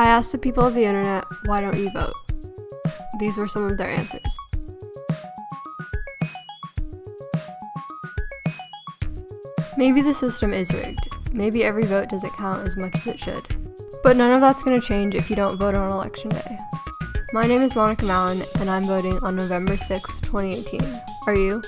I asked the people of the internet, why don't you vote? These were some of their answers. Maybe the system is rigged. Maybe every vote doesn't count as much as it should. But none of that's going to change if you don't vote on election day. My name is Monica Mallon, and I'm voting on November 6, 2018. Are you?